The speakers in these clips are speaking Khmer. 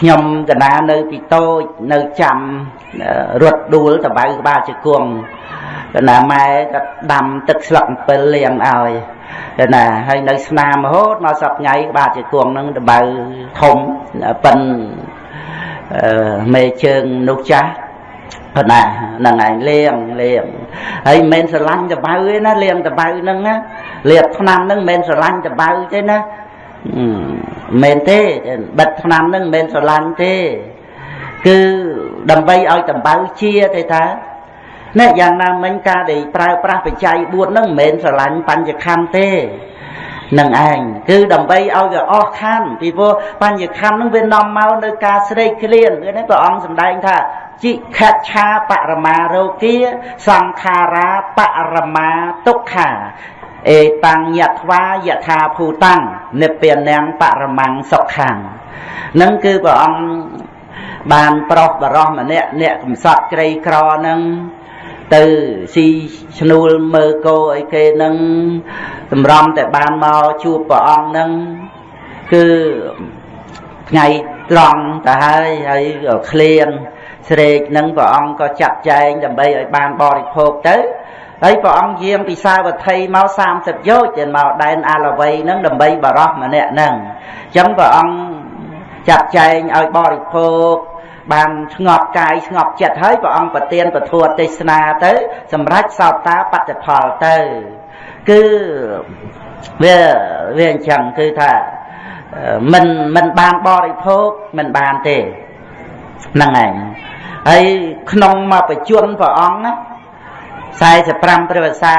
ខ្ញុំកណានៅពីតូចនៅចាំរត់ដួលតបៅក្បាលជង្គង់កណាម៉ែក៏ដាំទឹកស្លឹកអំពិលលាងឲ្យកណាហើយនៅស្នាមរហូតមកសប្ថ្ងៃក្បាលជង្គង់ហ្នឹងតបៅធំប៉ិនមេជើងនោះចាស់ប៉ុណ្ណាហ្នឹងឯងលៀងលៀងហើយមិនមែនស្រឡាញ់តបៅទេណាលៀងតបៅហ្នឹងណាលាបថ្នាំហ្នឹងមិនមែនស្រឡាញ់តបៅទេណា មែនទេបិទឆ្នាំហ្នឹងមិនមែនស្រឡាញ់ទេ គឺដើម្បីឲ្យតម្បៅជាទេតានេះយ៉ាងណាមិញការដែលប្រើប្រាស់បច្ច័យ4ហ្នឹងមិនមែនស្រឡាញ់បញ្ញខੰទេនឹងឯងគឺដើម្បីឲ្យវាអស់ខੰពីព្រោះបញ្ញខੰហ្នឹងវានាំមកនៅការស្រេកឃ្លានគឺនេះព្រះអង្គសម្ដែងថាจิខច្ឆាបរមារោគាសង្ខារាបរមាទុក្ខា អេតាំងយថ្វាយថាភូតាំងនិព្វានាងបរមੰសុខាំងនឹងគឺព្រះអង្គបានប្រុសបរោះម្នាក់អ្នកកំសត់ក្រីក្រនឹងទៅស៊ីឈ្នួលមើគោអីគេនឹងតម្រំតែបានមកជួបព្រះអង្គនឹងគឺថ្ងៃត្រង់ទៅហើយហើយឃ្លានស្រេកនឹងព្រះអង្គក៏ចាត់ចែងដើម្បីឲ្យបានបរិភោគទៅ ហើយព្រះអង្គយាងពីសាវត្ថីមក30យោជន៍ទៅមកដែនអាឡវ័យហ្នឹងដើម្បីបរោះម្នាក់ហ្នឹងអញ្ចឹងព្រះអង្គចាត់ចែងឲ្យបរិភោគបានស្ងប់កាយស្ងប់ចិត្តហើយព្រះអង្គប្រទានពធទេសនាទៅ សម្រាប់សោតាបត្តិផលទៅគឺវាវាអញ្ចឹងគឺថាមិនមិនបានបរិភោគមិនបានទេហ្នឹងឯងហើយក្នុងមកបច្ចុប្បន្នព្រះអង្គណា 45ព្រះវសា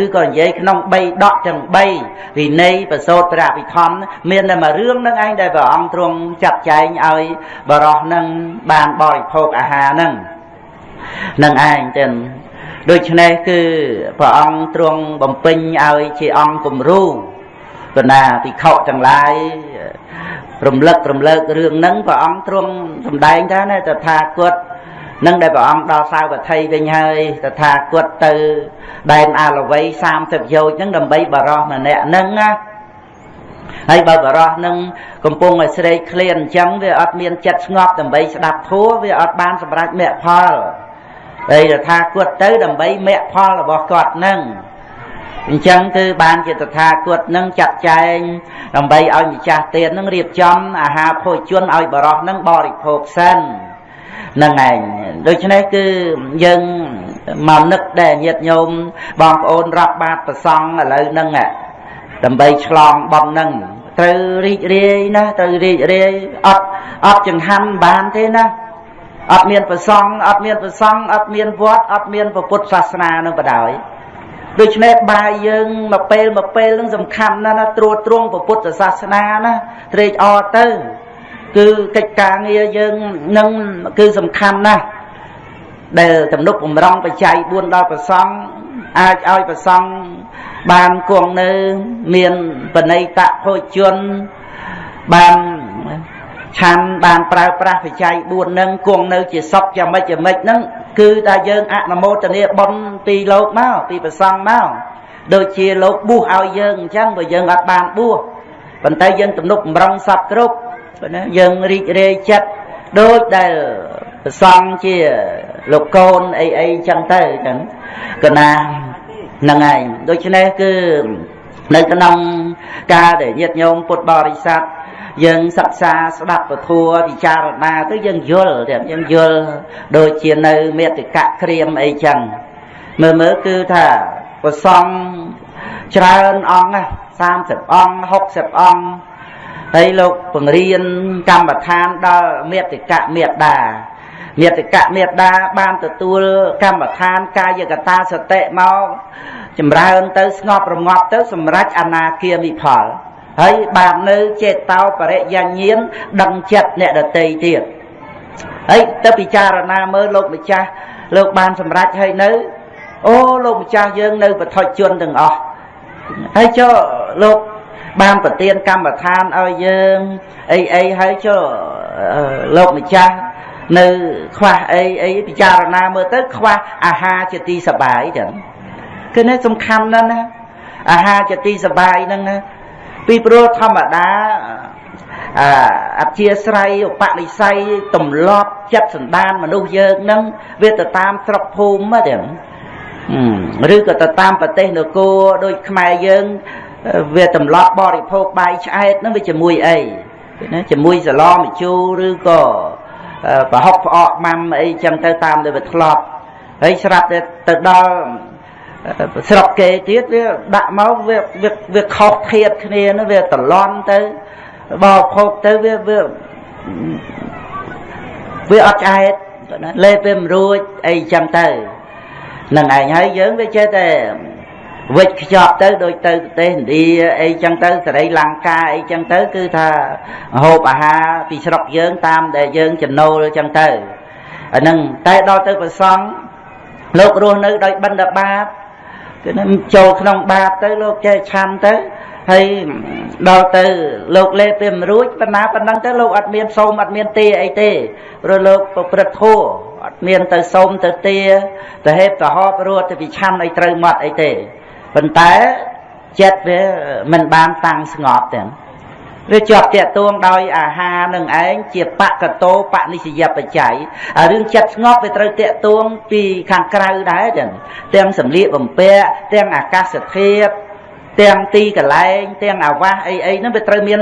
ឬក៏និយាយក្នុង3ដកទាំង3វិន័យប្រសូតព្រះវិធម្មមានតែមួយរឿងនឹងឯងដែលព្រះអង្គទ្រង់ចាត់ចែងឲ្យបរោះនឹងបានបរិភោគអាហារនឹងនឹងឯងទាំងដូច្នេះគឺព្រះអង្គទ្រង់បំពេញឲ្យជាអង្គគំរូបណ្ណាភិក្ខុទាំងឡាយរំលឹករំលើករឿងហ្នឹងព្រះអង្គទ្រង់សម្ដែងថាណាតថាគត នឹងដែលព្រះអង្គដល់សាវត្ថីវិញហើយតថាគតទៅដែនអាលវ័យ30យោជហ្នឹងដើម្បីបរោះម្នាក់ហ្នឹងណាហើយបើបរោះនឹងកំពុងឲ្យស្រេកឃ្លានអញ្ចឹងវាអត់មានចិត្តស្ងប់ដើម្បីស្ដាប់ធัวវាអត់បានសម្រេចមគ្គផលហើយតថាគតទៅដើម្បីមគ្គផលរបស់គាត់នឹងអញ្ចឹងគឺបានជាតថាគតនឹងចាត់ចែងដើម្បីឲ្យម្ចាស់ទាននឹងរៀបចំអាហារភោជនឲ្យបរោះនឹងបរិភោគសិន នឹងឯងដូច្នេះគឺយើងមកនឹកដែរញាតិញោមបងប្អូនរាប់បាតប្រសង់ឥឡូវហ្នឹងដើម្បីឆ្លងបំហ្នឹងត្រូវរីករាយណាត្រូវរីករាយអត់អត់ចង្ហាន់បានទេណាអត់មានប្រសង់អត់មានប្រសង់អត់មានវត្តអត់មានពុទ្ធសាសនានឹងបដ ாய் ដូច្នេះបាយយើងមកពេលមកពេលនឹងសំខាន់ណាស់ណាត្រួតត្រងពុទ្ធសាសនាណាត្រេកអរទៅ គឺកិច្ចការងារយើងនឹងគឺសំខាន់ណាស់ដែលទំនុកបំរុងបច្ច័យ4ដល់ប្រសង់អាចឲ្យប្រសង់បានគង់នៅមានបណិតភោជនបានឆាន់បានប្រើប្រាស់បច្ច័យ4នឹងគង់នៅជាសុខយ៉ាងម៉េចយ៉ាងម៉េចហ្នឹងគឺថាយើងអនុមោទនាបុណ្យពីលោកមកពីប្រសង់មកដូចជាលោកបួសឲ្យយើងអញ្ចឹងបើយើងអត់បានបួសប៉ុន្តែយើងទំនុកបំរុងសពគ្រប់ ណាយើងរីករាយចិត្តដូចដែលប្រសង់ជាលោកកូនអីអីចឹងទៅចឹងកណាហ្នឹងឯងដូច្នេះគឺនៅក្នុងការដែលញាតិញោមពុទ្ធបរិស័ទយើងសិក្សាស្ដាប់ពធัวពិចារណាទៅយើងយល់យើងយល់ដូចជានៅមេតិកៈក្រៀមអីចឹងមើលមើលគឺថាប្រសង់ច្រើនអង្គណា30អង្គ60អង្គ ហើយលោកបង្រៀនកម្មដ្ឋានដល់មេតិកៈមេត្តាមេតិកៈមេត្តាបានទទួលកម្មដ្ឋានកាយកតាសតិមកចម្រើនទៅស្ងប់រងាប់ទៅសម្រេចអនាគាមិផលហើយបាននៅចេតោបរិយញ្ញាណដឹងចិត្តអ្នកដតីទៀតហើយទៅពិចារណាមើលលោកម្ចាស់លោកបានសម្រេចហើយនៅអូលោកម្ចាស់យើងនៅបឋិជនទាំងអស់ហើយចុះលោក បានប្រទានកម្មដ្ឋានឲ្យយើងអីអីហើយចុះលោកម្ចាស់នៅខ្វះអីអីពិចារណាមើលទៅខ្វះអាហារជាទីសបាយចឹងគឺនេះសំខាន់ណាស់ណាអាហារជាទីសបាយហ្នឹងណាពីព្រោះធម្មតាអាអធិស្រ័យឧបនិស្ស័យទម្លាប់ចិត្តសន្តានមនុស្សយើងនឹងវាទៅតាមស្រុកភូមិហ្នឹងឬក៏ទៅតាមប្រទេសនគរដូចខ្មែរយើង វាទម្លាប់បរិភោគបាយឆ្អែតហ្នឹងវាជាមួយអីណាជាមួយសឡម្ជូរឬក៏ប្រហុកផ្អកម៉ាំអីចឹងទៅតាមដែលវាធ្លាប់ហើយស្រាប់តែទៅដល់ស្រុកគេទៀតវាដាក់មកវាវាខុសធៀបគ្នានោះវាតឡន់ទៅបោភោគទៅវាវាវាអត់ឆ្អែតណាលេបវាមិនរួចអីចឹងទៅនឹងឯងហើយយើងវាចេះតែ វិចខ្ចប់ទៅដូចទៅប្រទេសឥណ្ឌាអីចឹងទៅសេរីលង្កាអីចឹងទៅគឺថាហូបអាហារពីស្រុកយើងតាមដែលយើងចំណូលចឹងទៅអាហ្នឹងតែដល់ទៅប្រសង់លោករស់នៅដោយបិណ្ឌបាតគឺចូលក្នុងបាតទៅលោកចេះឆាន់ទៅហើយដល់ទៅលោកលេពេលមិនរួចប៉ុណ្ណាប៉ុណ្ណឹងទៅលោកអត់មានសូមអត់មានទេអីទេព្រោះលោកប្រព្រឹត្តធัวអត់មានទៅសូមទៅទេទៅហេបទៅហប់រត់ទៅវិឆាន់ឲ្យត្រូវមាត់អីទេ ប៉ុន្តែចិត្តវាមិនបានតាំងស្ងប់ទាំងវាជាប់តាកទួងដោយអាហារនឹងឯងជាបកតោបនិសយបច្ច័យហើយរឿងចិត្តស្ងប់វាត្រូវតាកទួងពីខាងក្រៅដែរចឹងទាំងសម្លៀកបំពាក់ទាំងអាកាសធាតុទាំងទីកន្លែងទាំងអាវាសអីអីហ្នឹងវាត្រូវមាន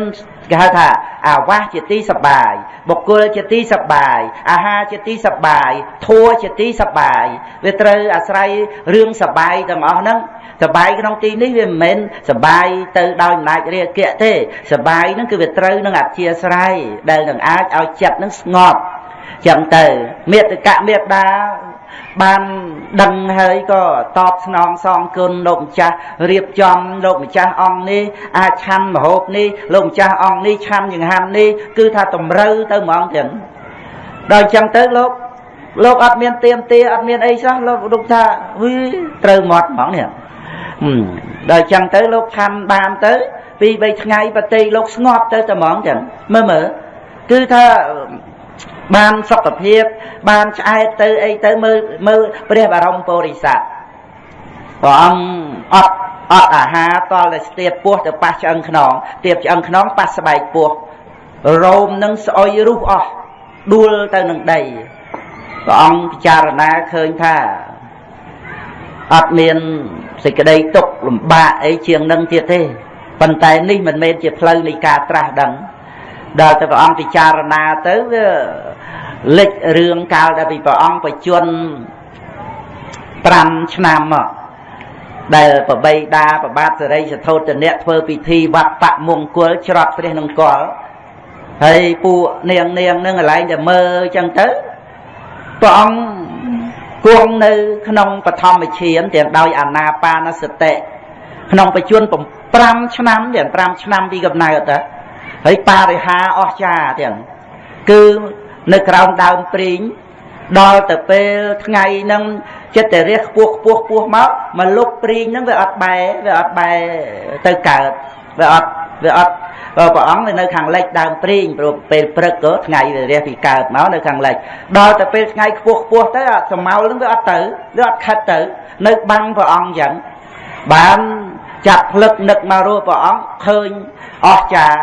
គេហៅថាអាវាសជាទីសបាយបុគ្គលជាទីសបាយអាហារជាទីសបាយធัวជាទីសបាយវាត្រូវអាស្រ័យរឿងសបាយទាំងអស់ហ្នឹងសបាយក្នុងទីនេះវាមិនមែនសបាយទៅដោយអំណាចរាគៈទេសបាយហ្នឹងគឺវាត្រូវនឹងអធិស្រ័យដែលនឹងអាចឲ្យចិត្តហ្នឹងស្ងប់ចឹងទៅមេត្តកមេត្តា បានដឹងហើយក៏តបស្នងសងគុណលោកម្ចាស់រៀបចំលោកម្ចាស់អង្គនេះអាចឆាន់មហូបនេះលោកម្ចាស់អង្គនេះឆាន់ចង្ហាន់នេះគឺថាតម្រូវទៅហ្មងចឹងដល់អញ្ចឹងទៅលោកលោកអត់មានទៀមទាអត់មានអីសោះលោកលោកថាវីត្រូវមាត់ហ្មងនេះដល់អញ្ចឹងទៅលោកឆាន់បានទៅពីរ3ថ្ងៃប្រតិលោកស្ងប់ទៅតែហ្មងចឹងមើលមើលគឺថា បានសុខភាព បានឆ្អែតទៅអីទៅមើលមើលព្រះបរមពុរិស័ទព្រះអង្គអត់អត់អាហារតលតែស្ទាបពោះទៅប៉ះឆ្អឹងខ្នងស្ទាបឆ្អឹងខ្នងប៉ះស្បែកពោះរោមនឹងស្អុយរុះអស់ដួលទៅនឹងដីព្រះអង្គពិចារណាឃើញថាអត់មានសេចក្តីទុកលំបាកអីជាងនឹងទៀតទេប៉ុន្តែនេះមិនមែនជាផ្លូវនៃការត្រាស់ដឹង ដល់ទៅព្រះអង្គពិចារណាទៅវាលេចរឿងកាលដែលពីព្រះអង្គបជន5ឆ្នាំមកដែលប្របីដាប្របាទសរិសធោទនៈធ្វើពិធីវត្តបមង្គលច្រត់ព្រះនង្គ័លហើយពួកនាងនាងនឹងកន្លែងតែមើលអញ្ចឹងទៅព្រះអង្គគង់នៅក្នុងបឋមឈានទាំងដោយអាណាបានសតិក្នុងបច្ចុប្បន្ន5ឆ្នាំទាំង5ឆ្នាំពីកំណើតទៅ ហើយបរិហាអស្ចារទាំងគឺនៅក្រោមដើមព្រីងដល់ទៅពេលថ្ងៃហ្នឹងចិត្តតែរះខ្ពស់ខ្ពស់ខ្ពស់មកមកលុបព្រីងហ្នឹងវាអត់បែវាអត់បែទៅកើតវាអត់វាអត់ព្រះអង្គនៅខាងលិចដើមព្រីងព្រោះពេលព្រឹកក៏ថ្ងៃវារះពីកើតមកនៅខាងលិចដល់ទៅពេលថ្ងៃខ្ពស់ខ្ពស់ទៅសមោលហ្នឹងវាអត់ទៅវាអត់ខិតទៅ នៅបាំងព្រះអង្គអញ្ចឹងបានចាប់ផ្លឹកនឹកមករស់ព្រះអង្គឃើញអស្ចារ្យ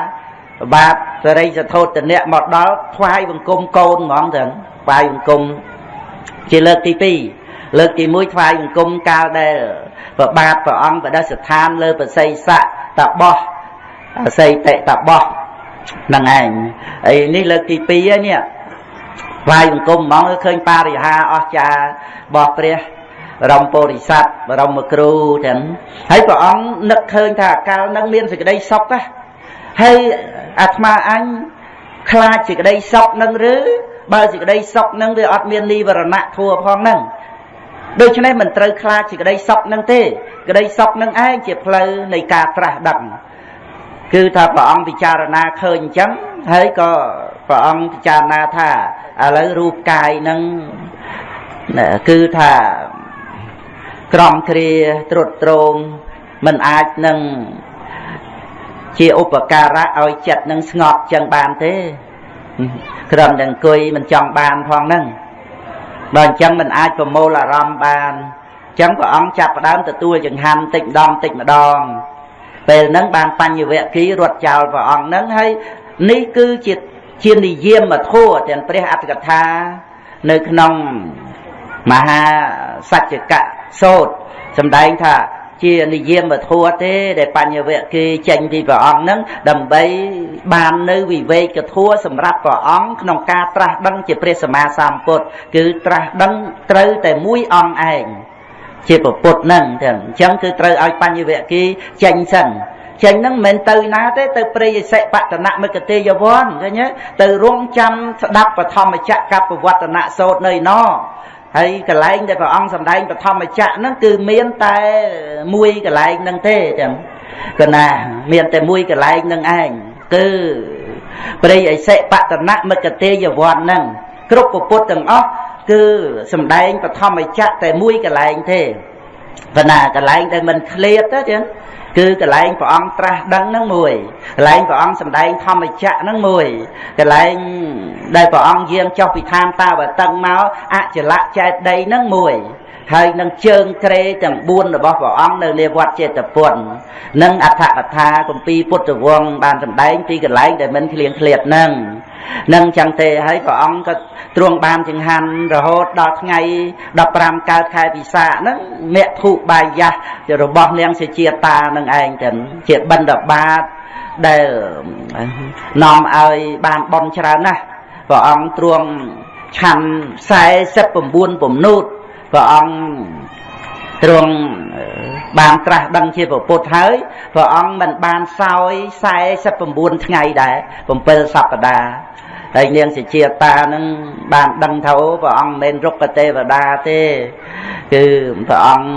បាទសរិសធោតនៈមកដល់ថ្វាយបង្គំកូនហ្មងទៅថ្វាយបង្គំជាលើកទី2លើកទី1ថ្វាយបង្គំកាលដែលប្របាទព្រះអង្គបដិស្ថានលើប្រស័យស័កតបោះអស័យតិតបោះហ្នឹងឯងហើយនេះលើកទី2ហើយនេះថ្វាយបង្គំហ្មងឃើញបរិហាអស្ចារ្យរបស់ព្រះបរមពុរិស័ទបរមគ្រូទាំងហើយព្រះអង្គនឹកឃើញថាកាលនឹងមានសេចក្តីសុខណា ហើយអាត្មាអញខ្លាចសេចក្តីសុខនឹងឬបើសេចក្តីសុខនឹងវាអត់មាននិវរណៈធัวផងនឹងដូច្នេះមិនត្រូវខ្លាចសេចក្តីសុខនឹងទេក្តីសុខនឹងឯងជាផ្លូវនៃការត្រាស់ដឹងគឺថាព្រះអង្គពិចារណាឃើញអញ្ចឹងហើយក៏ព្រះអង្គពិចារណាថាឥឡូវរូបកាយនឹងគឺថាក្រំគ្រាត្រុតត្រងមិនអាចនឹង ជាឧបការៈឲ្យចិត្តនឹងស្ងប់ចឹងបានទេគ្រាន់តែអង្គុយមិនចង់បានផងហ្នឹងបើអញ្ចឹងមិនអាចប្រមូលអារម្មណ៍បានអញ្ចឹងព្រះអង្គចាប់ផ្ដើមទទួលចង្ហាន់តិចម្ដងតិចម្ដងពេលហ្នឹងបានបញ្ញវគិរត់ចោលព្រះអង្គហ្នឹងហើយនេះគឺជាជានិយាមធัวទាំងព្រះអត្តកថានៅក្នុងមហាសច្ចកៈសោតសម្ដែងថា ជានិយាមធัวទេ ដែលបញ្ញវៈគេចេញពីព្រះអង្គនឹងដើម្បីបាននៅវិវេកធัวសម្រាប់ព្រះអង្គក្នុងការត្រាស់ដឹងជាព្រះសម្មាសម្ពុទ្ធគឺត្រាស់ដឹងត្រូវតែមួយអង្គឯងជាពុទ្ធនឹងទាំងអញ្ចឹងគឺត្រូវឲ្យបញ្ញវៈគេចេញសិនចេញហ្នឹងមិនទៅណាទេទៅព្រៃអសិបតនមិកទេយវ័នឃើញទេទៅរងចាំស្ដាប់បឋមចក្រកបវត្តនៈសោតនៅណោ ហើយកន្លែងដែលព្រះអង្គសម្ដែងបឋមចក្រហ្នឹងគឺមានតែមួយកន្លែងហ្នឹងទេចឹងកណាមានតែមួយកន្លែងហ្នឹងឯងគឺព្រៃអសិបតនមិកទេយវ័នហ្នឹងគ្រប់ពុទ្ធទាំងអស់គឺសំដែងបឋមចក្រតែមួយកន្លែងទេ ប៉ុន្តែកន្លែងដែលមិនឃ្លាតទៅចឹងគឺកន្លែងព្រះអង្គត្រាស់ដឹងហ្នឹងមួយកន្លែងព្រះអង្គសម្ដែងធម្មចក្រហ្នឹងមួយកន្លែងដែលព្រះអង្គយាងចុះពីឋានតាវតឹងមកអចលៈចេតដីហ្នឹងមួយហើយនឹងជើងក្រេទាំង4របស់ព្រះអង្គនៅលើវត្តចេតពុននិងអដ្ឋកថាគម្ពីរពុទ្ធវង្សបានសម្ដែងពីកន្លែងដែលមិនឃ្លៀងឃ្លាតហ្នឹង នឹងចឹងទេហើយព្រះអង្គក៏ទ្រង់បានចង្ហាន់រហូតដល់ថ្ងៃ15កើតខែពិសាហ្នឹងមគ្គធុបាយៈរបស់នាងសេជាតានឹងឯងចឹងជាបិណ្ឌបាតដែលនាំឲ្យបានបន់ច្រើនណាស់ព្រះអង្គទ្រង់ឆាន់49ពំនូតព្រះអង្គ ទ្រង់បានត្រាស់ដឹងជាពុទ្ធហើយព្រះអង្គមិនបានសោយ49ថ្ងៃដែរ7សប្តាហ៍ ហើយនាងសេជាតានឹងបានដឹងថាអូព្រះអង្គមិនមែនរុក្ខទេវតាទេគឺព្រះអង្គ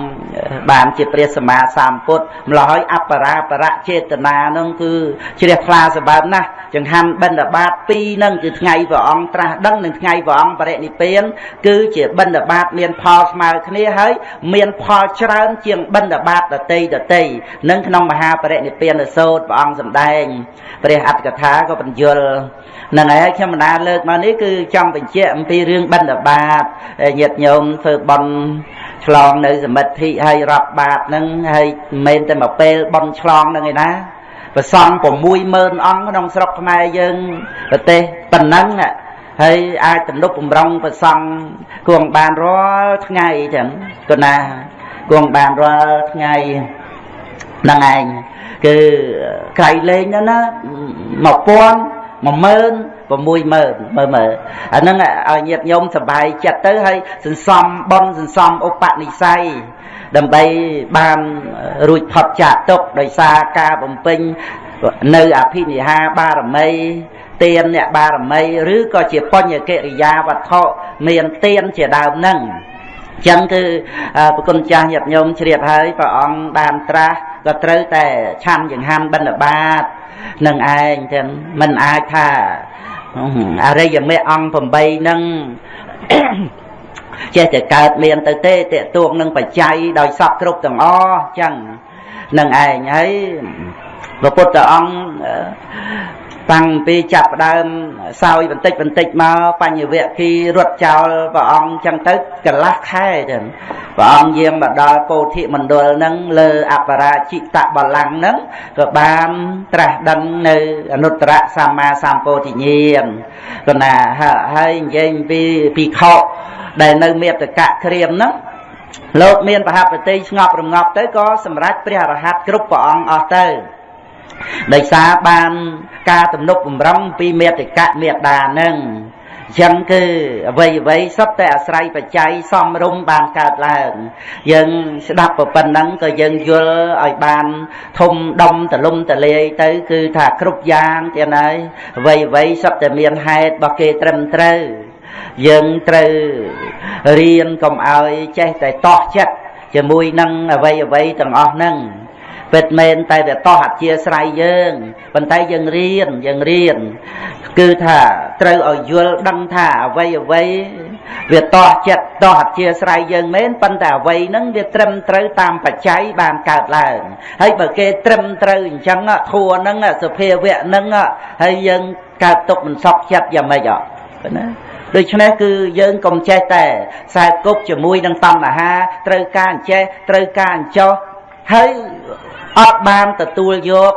បានជាព្រះសម្មាសម្ពុទ្ធម្ល៉េះហើយអបរាបរៈចេតនានឹងគឺជ្រះថ្លាសម្បើមណាស់ចង្ហាន់បិណ្ឌបាត2នឹងគឺថ្ងៃព្រះអង្គត្រាស់ដឹងនិងថ្ងៃព្រះអង្គបរិនិព្វាន គឺជាបិណ្ឌបាតមានផលស្មើគ្នាហើយមានផលច្រើនជាងបិណ្ឌបាតដតីដតីនឹងក្នុងមហាបរិនិព្វានសោតព្រះអង្គសម្ដែងព្រះអត្តកថាក៏បញ្យល់ នឹងហើយខ្ញុំបណ្ដាលើកមកនេះគឺចង់បញ្ជាក់អំពីរឿងបិណ្ឌបាតញាតិញោមធ្វើបន់ឆ្លងនៅសមិទ្ធិហើយរាប់បាតហ្នឹងហើយមិនមែនតែមកពេលបន់ឆ្លងហ្នឹងឯណាប្រសង60000អង្គក្នុងស្រុកខ្មែរយើងប្រទេសប៉ុណ្ណឹងហើយអាចទំនុកបំរុងប្រសងគួងបានរាល់ថ្ងៃចឹងគណាគួងបានរាល់ថ្ងៃហ្នឹងឯងគឺក្រៃលេងណា1000 10000 60000មើលមើលអាហ្នឹងឲ្យញាតិញោមសប្បាយចិត្តទៅហើយសន្សំបន់សន្សំឧបនិស្ស័យដើម្បីបានរួចផុតចាកទុកដោយសារការបំពេញនៅអភិនិហាបារមីទានអ្នកបារមីឬក៏ជាបញ្ញកិរិយាវត្ថុមានទានជាដើមហ្នឹងចឹងគឺប្រគុណចាស់ញាតិញោមជ្រាបហើយព្រះអង្គបានត្រាស់ ក៏ត្រូវតែឆាន់ចង្ហាន់បិណ្ឌបាតនឹងឯងទាំងមិនអាចថាអរិយមេអង្គ8ហ្នឹងចេះតែកើតមានទៅទេតេទួងនឹងបច្ច័យដោយសពគ្រប់ទាំងអស់ចឹងនឹងឯងហើយព្រះពុទ្ធអង្គ តាំងពីចាប់ដើមសោយបន្តិចបន្តិចមកបញ្ញវគិរត់ចោលព្រះអង្គចឹងទៅកន្លះខែទៅព្រះអង្គយាងមកដល់ពោធិមណ្ឌលហ្នឹងលើអបរាជិតបលាំងហ្នឹងក៏បានត្រាស់ដឹងនៅអនុត្តរសម្មាសម្ពោធិញ្ញាណក៏ណាហើយនិយាយពីពីខោដែលនៅមេតកៈក្រៀមហ្នឹងលោកមានប្រហាបតិស្ងប់រងាប់ទៅក៏សម្រេចព្រះអរហន្តគ្រប់ព្រះអង្គអស់ទៅ ដោយសារបានការទំនុកបំរុងពីមេតិកៈមេដានឹងចឹងគឺអ្វីអ្វីសុទ្ធតែអាស្រ័យបច្ច័យសំរុំបានកើតឡើង យើងស្ដាប់ប៉ុណ្ណឹងក៏យើងយល់ឲ្យបាន ធំដុំទលំទលាយទៅ គឺថាគ្រប់យ៉ាងទៀតហើយអ្វីអ្វីសុទ្ធតែមានហេតុរបស់គេត្រឹមត្រូវយើងត្រូវរៀនកុំឲ្យចេះតែតោះចិត្តជាមួយនឹងអ្វីអ្វីទាំងអស់ហ្នឹង ពិតមែនតែវាតោះអធិស្ស្រ័យយើងប៉ុន្តែយើងរៀនយើងរៀនគឺថាត្រូវឲ្យយល់ដឹងថាអ្វីអ្វីវាតោះចិត្តតោះអធិស្ស្រ័យយើងមែនប៉ុន្តែអ្វីហ្នឹងវាត្រឹមត្រូវតាមបច្ច័យបានកើតឡើងហើយបើគេត្រឹមត្រូវអញ្ចឹងធัวហ្នឹងសភាវៈហ្នឹងហើយយើងកើតទុកមិនសក់ចិត្តយ៉ាងម៉េចអត់ណាដូច្នេះគឺយើងកុំចេះតែខ្សែគប់ជាមួយនឹងតណ្ហាត្រូវការអញ្ចេះត្រូវការអញ្ចោះ ហើយអត់បានទទួលយក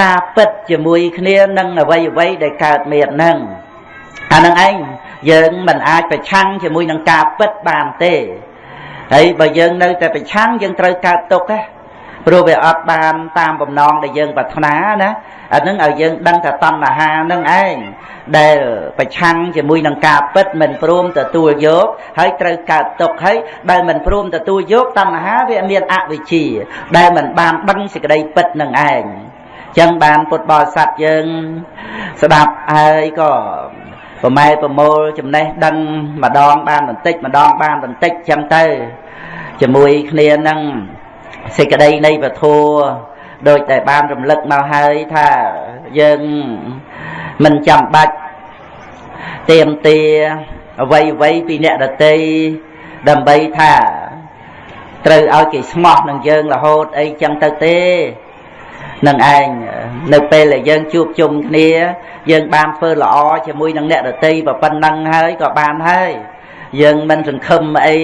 ការពិតជាមួយគ្នានឹងអ្វីអ្វីដែលកើតមានហ្នឹងអានឹងឯងយើងមិនអាចប្រឆាំងជាមួយនឹងការពិតបានទេហើយបើយើងនៅតែប្រឆាំងយើងត្រូវកើតទុកណា ព្រោះវាអត់បានតាមបំណងដែលយើងប្រាថ្នាណាអានឹងឲ្យយើងដឹងថាតណ្ហានឹងឯងដែលប្រឆាំងជាមួយនឹងការពិតមិនព្រមទទួលយកហើយត្រូវកើតទុកហើយដែលមិនព្រមទទួលយកតណ្ហាវាមានអវិជ្ជា ដែលមិនបានដឹងសេចក្តីពិតនឹងឯងចឹងបានពុទ្ធបរិស័ទយើងស្ដាប់ហើយក៏ប្រម៉ែប្រមូលចំណេះដឹងម្ដងបានបន្តិចម្ដងបានបន្តិចចឹងទៅជាមួយគ្នានឹង សេចក្តីនៃពធដោយតែបានរំលឹកមកហើយថាយើងមិនចាំបាច់ទៀមទាអ្វីអ្វីពីអ្នកដតីដើម្បីថាត្រូវឲ្យគេស្មោះនឹងយើងរហូតអីចឹងទៅទេនឹងឯងនៅពេលដែលយើងជួបជុំគ្នា យើងបានធ្វើល្អជាមួយនឹងអ្នកដតីប៉ុណ្ណឹងហើយក៏បានហើយយើងមិនសង្ឃឹមអី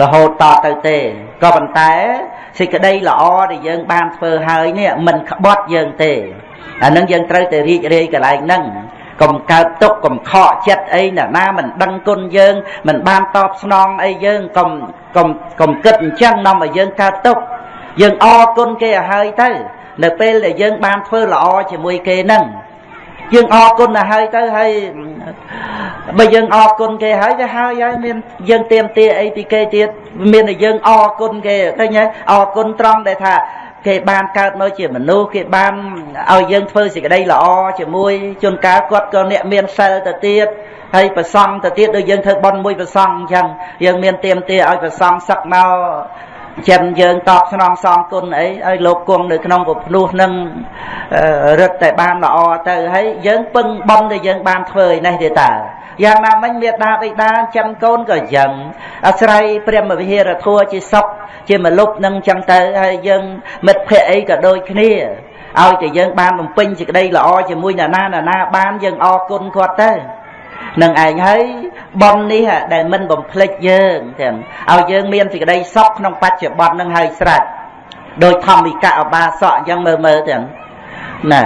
រហូតតទៅទេ ក៏ប៉ុន្តែសេចក្តីល្អដែលយើងបានធ្វើហើយនេះមិនក្បត់យើងទេអានឹងយើងត្រូវតែរីករាយកន្លែងហ្នឹងកុំកើតទុកកុំខកចិត្តអីណាណាមិនដឹងគុណយើងមិនបានតបស្នងអីយើងកុំកុំកុំគិតអញ្ចឹងនាំឲ្យយើងកើតទុកយើងអរគុណគេឲ្យហើយទៅ នៅពេលដែលយើងបានធ្វើល្អជាមួយគេហ្នឹងយើងអរគុណទៅហើយទៅហើយ បើយើងអរគុណគេហើយទៅហើយហើយមានយើងទៀមទាអីពីគេទៀតមានតែយើងអរគុណគេឃើញហើយអរគុណត្រង់ដែលថាគេបានកើតមកជាមនុស្សគេបានឲ្យយើងធ្វើសេចក្តីល្អជាមួយជួនកាលគាត់ក៏អ្នកមានសិលទៅទៀតហើយប្រសង់ទៅទៀតដូចយើងធ្វើបន់មួយប្រសង់អញ្ចឹងយើងមានទៀមទាឲ្យប្រសង់សឹកមកចិនយើងតបស្នងសងគុណអីឲ្យលោកគង់នៅក្នុងពភ្នោះនឹងរឹតតែបានល្អទៅហើយយើងពឹងបំដែលយើងបានធ្វើឯនេះទេតើ យ៉ាងណាមិញមេដាបិតាចាំកូនក៏យ៉ាង អាស្រ័យព្រះមវិហារធัวជាសុខជាមលុបនឹងចឹងទៅហើយយើងមិត្តភ័ក្តិអីក៏ដូចគ្នាឲ្យតែយើងបានបំពេញសេចក្តីល្អជាមួយអ្នកណាណាបានយើងអរគុណគាត់ទៅនឹងឯងហើយប៉ុននេះដែលមិនបំភ្លេចយើងទាំងឲ្យយើងមានសេចក្តីសុខក្នុងបច្ចុប្បន្ននឹងហើយស្រេចដោយធម្មិកអបាសកអញ្ចឹងមើលមើលទាំងណា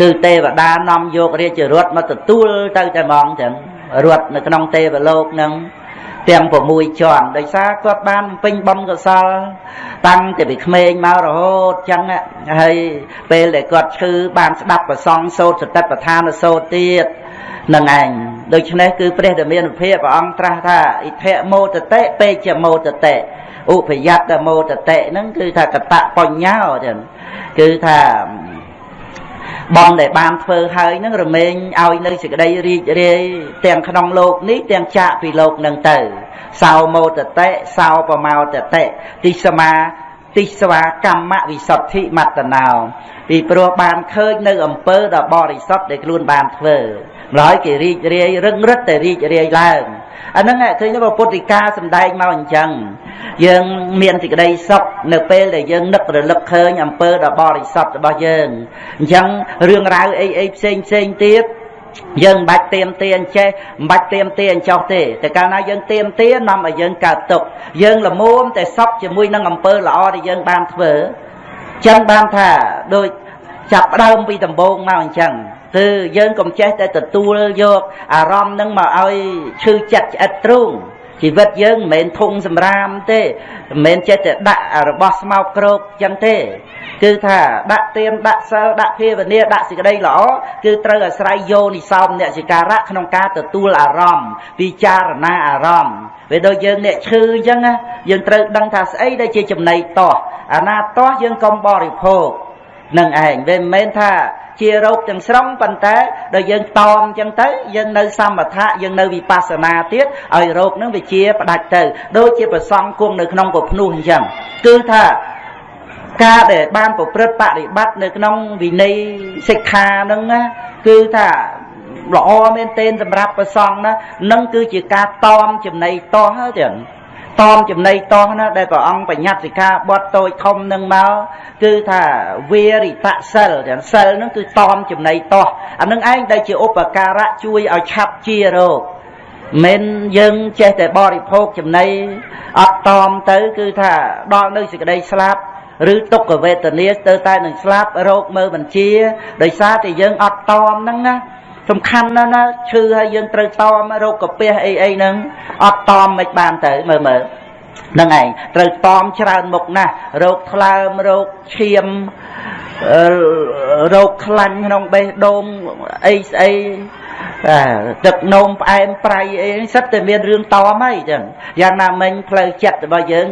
គឺទេវតានាំយករាជរថមកទទួលទៅតែហ្មងទាំងរត់នៅក្នុងទេវលោកនឹងទាំង6ជាន់ដោយសារគាត់បានពេញបំកសល តាំងតែពីក្មេងមករហូតចឹងហើយពេលដែលគាត់ឈឺបានស្ដាប់ប្រសងសោតសតិប្បដ្ឋានសោតទៀតនឹងឯងដូច្នេះគឺព្រះធមានភាពព្រះអង្គត្រាស់ថាអិធមោតតិពេជ្ជមោតតិឧបយត្តមោតតិហ្នឹងគឺថាកតបញ្ញោចឹងគឺថា បងដែលបានធ្វើហើយនឹងរមែងឲ្យនៅសេចក្តីរីករាយទាំងក្នុងលោកនេះទាំងចាកពីលោកនឹងទៅសោមោតតិសោបមោតតិទីសមាទិស្វាកម្មវិសុទ្ធិមត្តណោពីព្រោះបានឃើញនៅអំពើដ៏បរិសុទ្ធដែលខ្លួនបានធ្វើ ម្ល៉េះគេរីករាយរឹងរិតតែរីករាយឡើងអាហ្នឹងឃើញថាពុទ្ធិកាសំដែងមកអញ្ចឹងយើងមានសេចក្តីសុខនៅពេលដែលយើងនឹករលឹកឃើញអំពើដ៏បរិសុទ្ធរបស់យើងអញ្ចឹងរឿងរ៉ាវអីអីផ្សេងផ្សេងទៀតយើងមិនបាច់ទៀមទាអញ្ចេះមិនបាច់ទៀមទាអញ្ចោះទេតែកាលណាយើងទៀមទានាំឲ្យយើងកើតទុកយើងល្មមតែសុខជាមួយនឹងអំពើល្អដែលយើងបានធ្វើចឹងបានថាដូចចាប់ដើមពីដំបូងមកអញ្ចឹង គឺយើងកុំចេះតែទទួលយកអារម្មណ៍នឹងមកឲ្យឈឺចិត្តឆ្អិតទ្រូងជីវិតយើងមិនមែនធុងសម្រាមទេមិនមែនចេះតែដាក់របស់ស្មោកគ្រោកចឹងទេ គឺថាដាក់ទៀនដាក់សិលដាក់ភាវនាដាក់សេចក្តីល្អគឺត្រូវអាស្រ័យយោនិសោមអ្នកសិការៈក្នុងការទទួលអារម្មណ៍ពិចារណាអារម្មណ៍ពេលដូចយើងអ្នកឈឺអញ្ចឹងយើងត្រូវដឹងថាស្អីដែលជាចំណីតោះអាណាតោះយើងកុំបរិភោគ នឹងឯងវាមិនមែនថាជារោគទាំងស្រុងប៉ុន្តែដល់យើងតอมអញ្ចឹងទៅយើងនៅសមថៈយើងនៅវិបស្សនាទៀតឲ្យរោគនឹងវាជាផ្ដាច់ទៅដូចជាប្រសងគង់នៅក្នុងពភ្នោះអញ្ចឹងគឺថាការដែលបានប្រព្រឹត្តបរិបត្តិនៅក្នុងវិន័យសិក្ខានឹងណាគឺថាល្អមែនទែនសម្រាប់ប្រសងណានឹងគឺជាការតอมចំណៃតោះហើយទាំង តមចំណៃតោះណាដែលព្រះអង្គបញ្ញត្តិសិក្ខាបទតូចធំនឹងមកគឺថាវារិតសិលទាំងសិលហ្នឹងគឺតមចំណៃតោះអានឹងឯងដែលជាឧបការៈជួយឲ្យឆាប់ជារោគមិនយើងចេះតែបរិភោគចំណីអត់តមទៅគឺថាដល់នៅសេចក្តីស្លាប់ឬទុក្ខវេទនាទៅតែនឹងស្លាប់រោគមើលបញ្ជាដោយសារតែយើងអត់តមហ្នឹងណា សំខាន់ណាស់ណាឈឺហើយយើងត្រូវតមរោគកាពះអីអីហ្នឹងអត់តមមិនបានទៅមើលមើលហ្នឹងឯងត្រូវតមច្រើនមុខណាស់រោគថ្លើមរោគឈាម រោគខ្លាញ់ក្នុងបេះដូងអីស្អីទឹកនោមផ្អែមប្រៃអីសិតតែមានរឿងតមហើយចឹងយ៉ាងណាមិញផ្លូវចិត្តរបស់យើង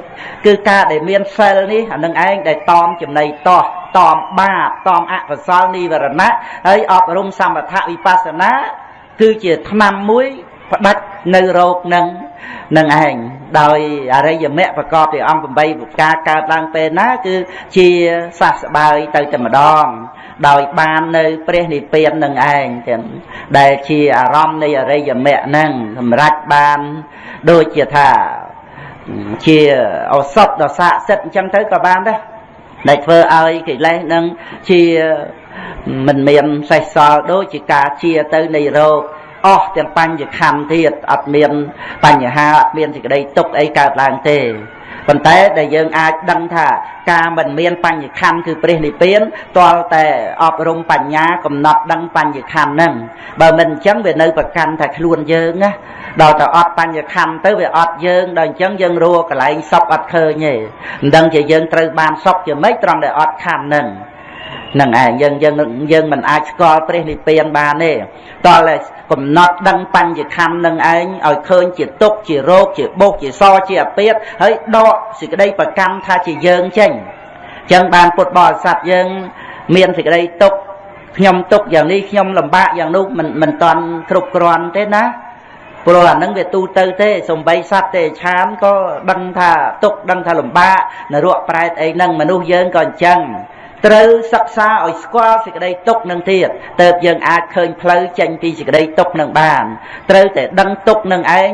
គឺការដែលមានសិលនេះអានឹងឯងដែលតមចំណៃតោះតមបាបតមអកុសលនិវរណៈហើយអប់រំសមថវិបស្សនាគឺជាថ្នាំមួយផ្ដាច់នៅរោគនឹង នឹងឯងដោយអរិយមគ្គប្រកបដោយអង្គ8ប្រការកើតឡើងពេលណា គឺជាសះស្បើយទៅតែម្ដង ដោយបាននៅព្រះនិព្វាននឹងឯងទាំងដែលជាអារម្មណ៍នៃអរិយមគ្គហ្នឹងសម្រាប់បានដូចជាថាជាឱសថដ៏ស័ក្តិសិទ្ធអញ្ចឹងទៅក៏បានដែរដែលធ្វើឲ្យកិលេសនឹងជាមិនមានសេះសល់ដូចជាការជាទៅនៃរោគ អស់ទាំងបញ្ញខណ្ឌទៀតអត់មានបញ្ហាអត់មានសេចក្តីទុកអីកើតឡើងទេប៉ុន្តែដែលយើងអាចដឹងថាការមិនមានបញ្ញខណ្ឌគឺព្រះនិព្វានទាល់តែអប់រំបញ្ញាកំណត់ដឹងបញ្ញខណ្ឌហ្នឹងបើមិនអញ្ចឹងវានៅប្រកាន់តែខ្លួនយើងណាដល់តែអត់បញ្ញខណ្ឌទៅវាអត់យើងដល់អញ្ចឹងយើងរੂកន្លែងសុខអត់ឃើញទេមិនដឹងជាយើងត្រូវបានសុខជាម៉េចត្រង់ដែលអត់ខណ្ឌហ្នឹង នឹងឯងយើងយើងយើងមិនអាចស្គាល់ព្រះនិព្វានបានទេតើកំណត់ដឹងបញ្ញខណ្ឌនឹងឯងឲ្យឃើញជាទុកជារោគជាបុកជាសជាអាពាតហើយដកសេចក្តីប្រកម្មថាជាយើងចេញអញ្ចឹងបានពុទ្ធបរិស័ទយើង មានសេចក្តីទុកខ្ញុំទុកយ៉ាងនេះខ្ញុំលំបាកយ៉ាងនោះមិនមិនតាន់គ្រប់គ្រាន់ទេណាព្រោះអានឹងវាទូទៅទេសំបីសត្វទេឆានក៏ដឹងថាទុកដឹងថាលំបាកនរកប្រែតអីហ្នឹងមនុស្សយើងក៏អញ្ចឹង ត្រូវសិក្សាឲ្យស្គាល់សេចក្តីទុកនឹងទៀតតើបយើងអាចឃើញផ្លូវចេញពីសេចក្តីទុកនឹងបាន ត្រូវតែដឹងទុកនឹងឯង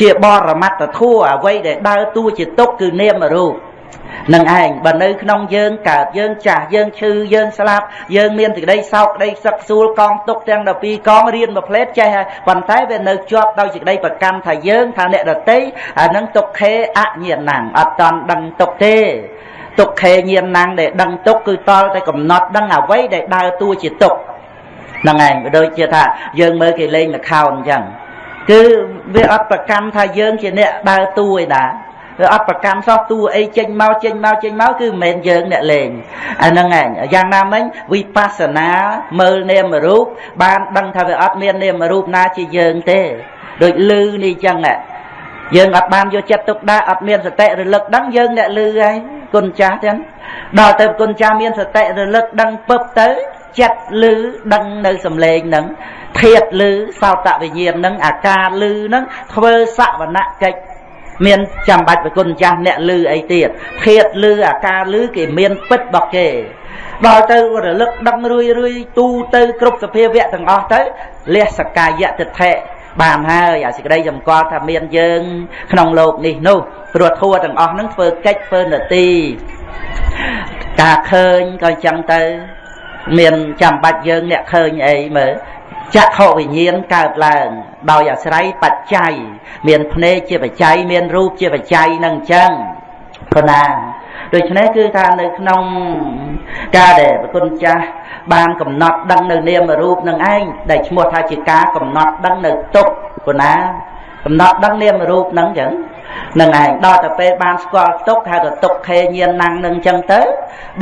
ជាបរមត្តធัวអ្វីដែលដើរតួជាទុកគឺនាមរូបនឹងឯងបើនៅក្នុងយើងកើតយើងចាស់យើងឈឺយើងស្លាប់យើងមានសេចក្តីសោកក្តីសឹកសួលកងទុកទាំង12កងរៀនមួយផ្លេតចេះហើយប៉ុន្តែវានៅជាប់ដោយសេចក្តីប្រកម្មថាយើងថាអ្នកដតីអានឹងទុកខេអញ្ញាណังអត់តន់ដឹងទុកទេ ទុក្ខេញាណំដែលដឹងទុកគឺតល់តែកំណត់ដឹងអ្វីដែលដើរតួជាទុកហ្នឹងឯងដូចជាថាយើងមើលគេលេងល្ខោនអញ្ចឹងគឺវាអត់ប្រកម្មថាយើងជាអ្នកដើរតួឯណាវាអត់ប្រកម្មសោះតួអីចេញមកចេញមកចេញមកគឺមិនមែនយើងអ្នកលេងអាហ្នឹងឯងយ៉ាងណាមិញវិបស្សនាមើលនាមរូបបានដឹងថាវាអត់មាននាមរូបណាជាយើងទេដូចលឺនេះអញ្ចឹងយើងអត់បានយកចិត្តទុកដាក់អត់មានសតិរលឹកដឹងយើងអ្នកលឺហើយ គុណចាស់ចឹងដល់ទៅគុណចាស់មានសតិរលឹកដឹងពឹបទៅចិត្តលឺដឹងនៅសំឡេងហ្នឹងធាតលឺសោតវិញ្ញាណហ្នឹងអាការលឺហ្នឹងធ្វើសវនកិច្ចមានចាំបាច់ប្រគុណចាស់អ្នកលឺអីទៀតធាតលឺអាការលឺគេមានពិតរបស់គេដល់ទៅរលឹកដឹងរួយរួយទូទៅគ្រប់សភាវៈទាំងអស់ទៅលះសកាយតិថិ បានហើយអាសេចក្តីសម្គាល់ថាមានយើង ក្នុងโลกនេះនោះព្រោះធัวទាំងអស់ហ្នឹងធ្វើកិច្ចធ្វើនទីការឃើញក៏ចឹងទៅ មានចាំបាច់យើងអ្នកឃើញអីមើលចក្ខុវិញ្ញាណកើតឡើង ដោយអាស្រ័យបច្ច័យមានភ្នែកជាបច្ច័យមានរូបជាបច្ច័យនឹងចឹងព្រោះណា ដូច្នេះគឺថានៅក្នុងការដែលប្រគុណចាស់បានកំណត់ដឹងនៅនាមរូបនឹងឯងដែលឈ្មោះថាជាការកំណត់ដឹងនៅទុកព្រោះណាកំណត់ដឹងនាមរូបនឹងចឹងនឹងឯងដល់ទៅពេលបានស្គាល់ទុកហៅថាទុកខេញាណណាំងនឹងចឹងទៅ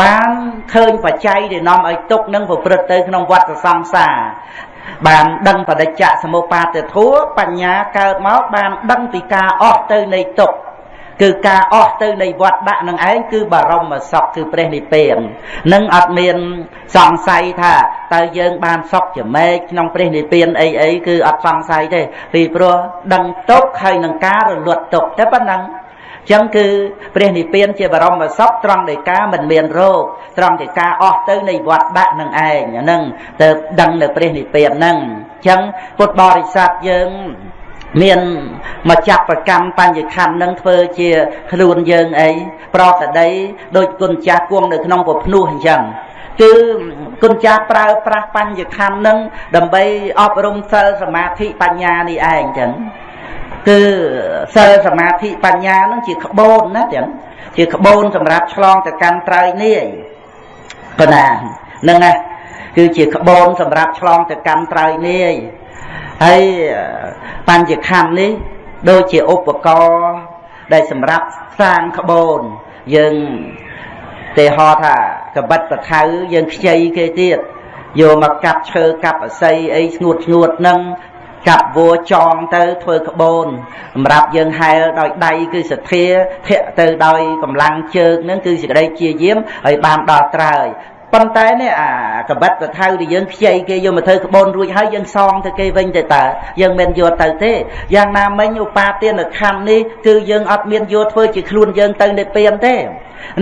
បានឃើញបច្ច័យដែលនាំឲ្យទុកនឹងប្រព្រឹត្តទៅក្នុងវដ្តសង្សារបានដឹងបដិច្ចសមុបាទធัวបញ្ញាកើតមកបានដឹងពីការអស់ទៅនៃទុក្ខ គឺការអស់ទៅនៃវត្តដាក់នឹងឯងគឺបរមសុខគឺព្រះនិព្វាននឹងអត់មានសង្ស័យថាតើយើងបានសុខជាម៉េចក្នុងព្រះនិព្វានអីអីគឺអត់សង្ស័យទេពីព្រោះដឹងទុកហើយនឹងការរលត់ទុកតែប៉ុណ្ណឹងចឹងគឺព្រះនិព្វានជាបរមសុខត្រង់ដែលការមិនមានរោគត្រង់ដែលការអស់ទៅនៃវត្តដាក់នឹងឯងហ្នឹងទៅដឹងនៅព្រះនិព្វានហ្នឹងចឹងពុទ្ធបរិស័ទយើង មានមកចាប់ប្រកម្មបញ្ញខណ្ឌនឹងធ្វើជាខ្លួនយើងអីប្រតដីដូចគុណចាស់គង់នៅក្នុងពភ្នោះអញ្ចឹងគឺគុណចាស់ប្រើប្រាស់បញ្ញខណ្ឌនឹងដើម្បីអប់រំសិលសមាធិបញ្ញានេះឯងអញ្ចឹងគឺសិលសមាធិបញ្ញានឹងជាក្បូនណាទាំងជាក្បូនសម្រាប់ឆ្លងទៅកាន់ត្រៃនេះប៉ុណ្ណាហ្នឹងណាគឺជាក្បូនសម្រាប់ឆ្លងទៅកាន់ត្រៃនេះ ហើយបញ្ញខណ្ឌនេះដូចជាឧបករណ៍ដែលសម្រាប់សាងក្បូនយើងទេហោថាកបិតបថៅយើងខ្ចីគេទៀតយកមកកាប់ឈើកាប់អស័យអីស្ងួតស្ងួតនឹងកាប់វัวចងទៅធ្វើក្បូនសម្រាប់យើងហែលដោយដៃគឺសទ្ធាធាក់ទៅដោយកម្លាំងជើងនឹងគឺសេចក្តីជាយាមហើយបានដល់ត្រើយ ប៉ុន្តែនេះអាកបិតកថៅដែលយើងខ្ចីគេយកមកធ្វើក្បូនរួចហើយយើងសងទៅគេវិញទៅតើយើងមិនយកទៅទេយ៉ាងណាមិញឧបាទានខណ្ឌនេះគឺយើងអត់មានយកធ្វើជាខ្លួនយើងទៅនិព្វានទេ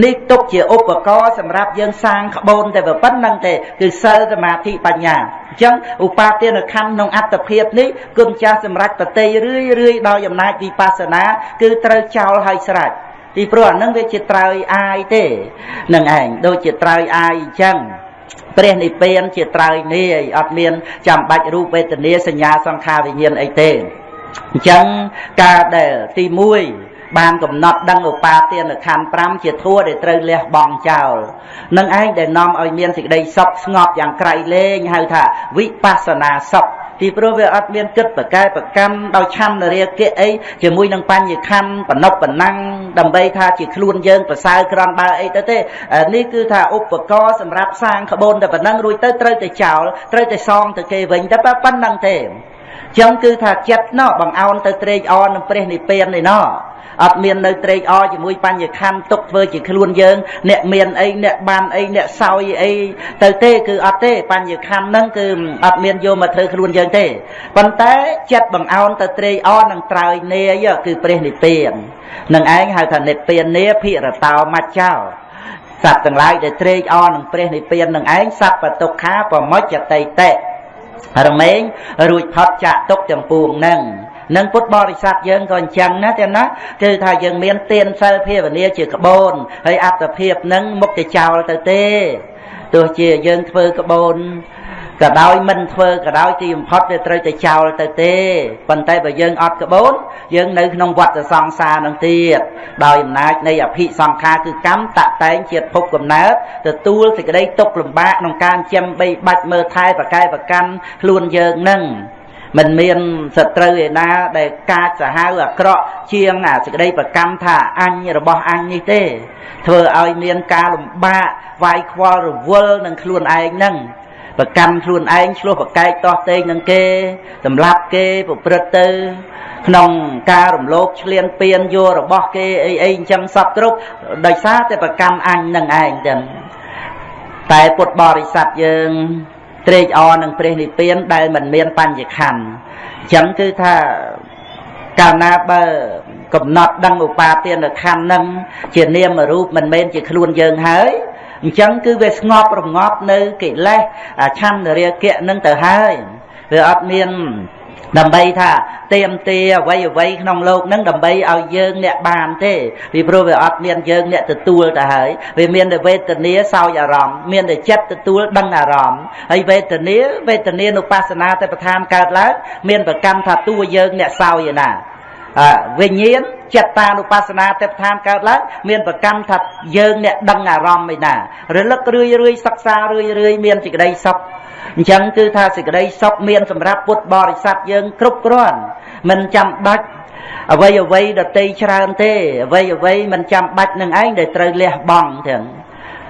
នេះទុកជាឧបករណ៍សម្រាប់យើងសាងក្បូនតែប៉ុណ្្នឹងទេគឺសិលសមាធិបញ្ញាអញ្ចឹងឧបាទានខណ្ឌក្នុងអត្តភាពនេះគុណចាស់សម្រាប់តតិរឿយរឿយដោយអំណាចវិបស្សនាគឺត្រូវចោលហើយស្រេច ពីព្រោះអានឹងវាជាត្រើយអាយទេនឹងឯងដូចជាត្រើយអាយអញ្ចឹងព្រះនិព្វានជាត្រើយនេះអីអត់មានចាំបាច់រូបវេទនាសញ្ញាសង្ខារវិញ្ញាណអីទេអញ្ចឹងការដែលទី1បានកំណត់ដឹងឧបាទានខណ្ឌ5ជាធัวដែលត្រូវលះបង់ចោលនឹងឯងដែលនាំឲ្យមានសេចក្តីសុខស្ងប់យ៉ាងក្រៃលែងហៅថាវិបស្សនាសុខ ពីព្រោះវាអត់មានគិតប្រកែប្រកម្មដោយឆន្ទរាគៈអីជាមួយនឹងបញ្ញខណ្ឌបណុបបណ្ណាំងដើម្បីថាជាខ្លួនយើងប្រសើរក្រំបើអីទៅទេនេះគឺថាឧបករណ៍សម្រាប់សាងក្បូនតែប៉ុណ្ណឹងរួចទៅត្រូវតែចោលត្រូវតែសងទៅគេវិញតែប៉ុណ្ណឹងទេចឹងគឺថាចិត្តណោះបងអោនទៅត្រេកអរនឹងព្រះនិព្វាននេះណោះ អត់មាននៅត្រេកអរជាមួយបញ្ញខណ្ឌទុកធ្វើជាខ្លួនយើង អ្នកមានអីអ្នកបានអីអ្នកសោយអីទៅទេគឺអត់ទេបញ្ញខណ្ឌហ្នឹងគឺអត់មានយកមកធ្វើខ្លួនយើងទេប៉ុន្តែចិត្តបង្អោនទៅត្រេកអរនឹងត្រើយនាយគឺព្រះនិព្វាននឹងឯងហៅថានិព្វាននាភិរតោមច្ចោសត្វទាំងឡាយដែលត្រេកអរនឹងព្រះនិព្វាននឹងឯងសត្វបតុក្ខាប្រមុចតៃតេរមែងរួចផុតចាក់ទុកទាំងពួងហ្នឹង នឹងពុទ្ធបរិស័ទយើងក៏អញ្ចឹងណាទេណាគឺថាយើងមានទានសិលភាវនាជាក្បូនហើយអត្តភាពនឹងមុខទៅចោលទៅទេទោះជាយើងធ្វើក្បូនក៏ដោយមិនធ្វើក៏ដោយទីបំផុតវាត្រូវតែចោលទៅទេប៉ុន្តែបើយើងអត់ក្បូនយើងនៅក្នុងវដ្តសង្សារនឹងទៀតដោយអំណាចនៃអភិសង្ខារគឺកម្មតតែងជាតិភពកំណើតទទួលសេចក្តីទុកលំបាកក្នុងការចិញ្ចឹមបីបាច់មើលថែប្រកែប្រកាន់ខ្លួនយើងនឹង មិនមានសត្រូវឯណាដែលកាចសាហាវអាក្រក់ជាងអាសេចក្តីប្រកម្មថាអញរបស់អញនេះទេ ធ្វើឲ្យមានការលំបាកវាយខ្វល់រវល់នឹងខ្លួនឯងហ្នឹងប្រកម្មខ្លួនឯងឆ្លោះប្រកែកតោះតេងនឹងគេសម្លាប់គេប្រព្រឹត្តទៅក្នុងការរំលោភឆ្លៀនពៀនយករបស់គេអីអីអញ្ចឹងសពគ្រប់ដោយសារតែប្រកម្មអញនឹងឯងទាំងតែពុទ្ធបរិស័ទយើង ត្រេកអរនឹងព្រះនិព្វានដែលមិនមានបញ្ញខណ្ឌអញ្ចឹងគឺថាកាលណាបើកំណត់ដឹងឧបាទានខណ្ឌនឹងជានាមរូបមិនមែនជាខ្លួនយើងហើយអញ្ចឹងគឺវាស្ងប់រងាប់នៅកិលេសឆន្ទរាគៈនឹងទៅហើយវាអត់មាន ដើម្បីថាទៀមទាអ្វីអ្វីក្នុងโลกហ្នឹងដើម្បីឲ្យយើងអ្នកបានទេពីព្រោះវាអត់មានយើងអ្នកទទួលទៅហើយវាមានតែវេទនាសោយអារម្មណ៍មានតែចិត្តទទួលដឹងអារម្មណ៍ហើយវេទនាវេទនានុបស្សនាតែប្រធានកើតឡើងមានប្រកម្មថាតួយើងអ្នកសោយឯណា វិញ្ញាណចិត្តតានុបស្សនាទេពឋានកើតឡើងមានប្រកម្មថាយើងអ្នកដឹងអារម្មណ៍ឯណារលឹករឿយរឿយសិក្សារឿយរឿយមានសេចក្តីសុខអញ្ចឹងគឺថាសេចក្តីសុខមានសម្រាប់ពុទ្ធបរិស័ទយើងគ្រប់គ្រាន់មិនចាំបាច់អ្វីអ្វីដតីច្រើនទេអ្វីអ្វីមិនចាំបាច់នឹងឯងដែលត្រូវលះបង់ទាំង